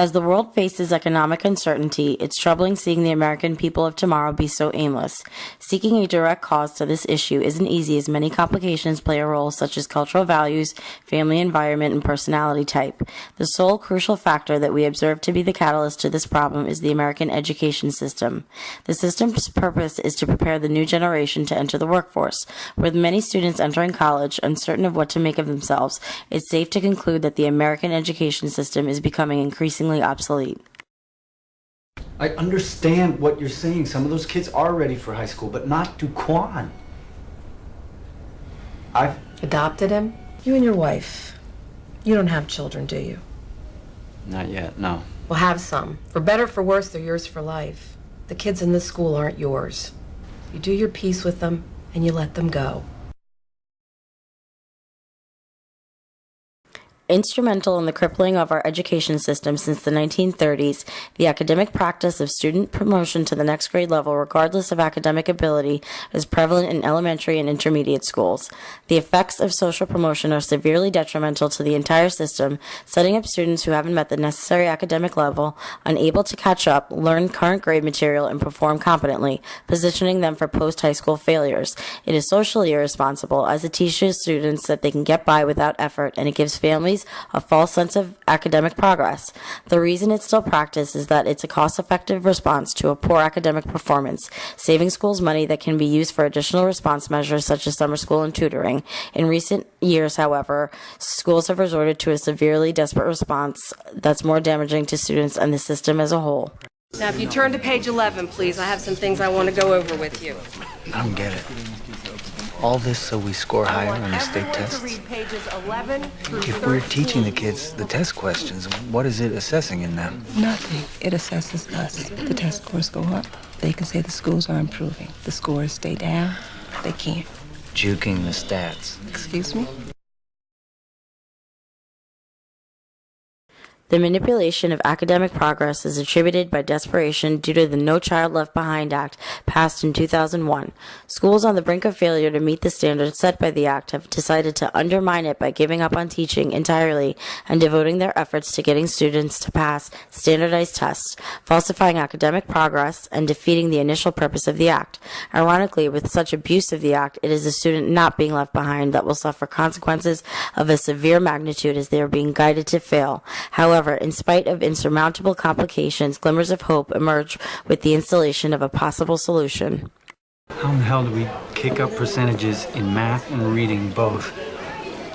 As the world faces economic uncertainty, it's troubling seeing the American people of tomorrow be so aimless. Seeking a direct cause to this issue isn't easy as many complications play a role such as cultural values, family environment, and personality type. The sole crucial factor that we observe to be the catalyst to this problem is the American education system. The system's purpose is to prepare the new generation to enter the workforce. With many students entering college uncertain of what to make of themselves, it's safe to conclude that the American education system is becoming increasingly obsolete. I understand what you're saying. Some of those kids are ready for high school, but not Duquan. I've Adopted him? You and your wife. You don't have children, do you? not yet. No. Well, have some. For better, for worse, they're yours for life. The kids in this school aren't yours. You do your peace with them, and you let them go. Instrumental in the crippling of our education system since the 1930s, the academic practice of student promotion to the next grade level, regardless of academic ability, is prevalent in elementary and intermediate schools. The effects of social promotion are severely detrimental to the entire system, setting up students who haven't met the necessary academic level, unable to catch up, learn current grade material, and perform competently, positioning them for post high school failures. It is socially irresponsible as it teaches students that they can get by without effort, and it gives families a false sense of academic progress. The reason it's still practiced is that it's a cost effective response to a poor academic performance, saving schools money that can be used for additional response measures such as summer school and tutoring. In recent years, however, schools have resorted to a severely desperate response that's more damaging to students and the system as a whole. Now, if you turn to page 11, please, I have some things I want to go over with you. I don't get it. All this so we score higher want on the state tests? read pages 11 through If we're teaching the kids the test questions, what is it assessing in them? Nothing. It assesses us. The test scores go up. They can say the schools are improving. The scores stay down. They can't. Juking the stats. Excuse me? The manipulation of academic progress is attributed by desperation due to the No Child Left Behind Act passed in 2001. Schools on the brink of failure to meet the standards set by the act have decided to undermine it by giving up on teaching entirely and devoting their efforts to getting students to pass standardized tests, falsifying academic progress, and defeating the initial purpose of the act. Ironically, with such abuse of the act, it is the student not being left behind that will suffer consequences of a severe magnitude as they are being guided to fail. However, in spite of insurmountable complications, glimmers of hope emerge with the installation of a possible solution. How in the hell do we kick up percentages in math and reading both?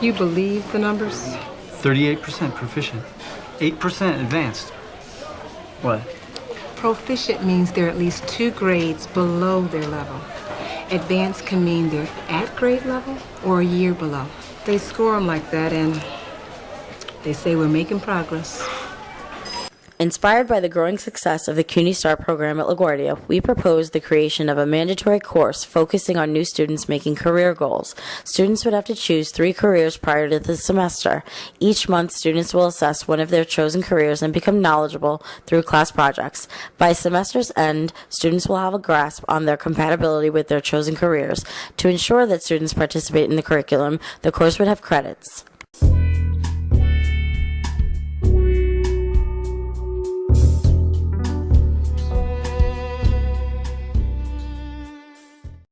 You believe the numbers? 38% proficient, 8% advanced. What? Proficient means they're at least two grades below their level. Advanced can mean they're at grade level or a year below. They score them like that and they say we're making progress. Inspired by the growing success of the CUNY STAR program at LaGuardia, we proposed the creation of a mandatory course focusing on new students making career goals. Students would have to choose three careers prior to the semester. Each month, students will assess one of their chosen careers and become knowledgeable through class projects. By semester's end, students will have a grasp on their compatibility with their chosen careers. To ensure that students participate in the curriculum, the course would have credits.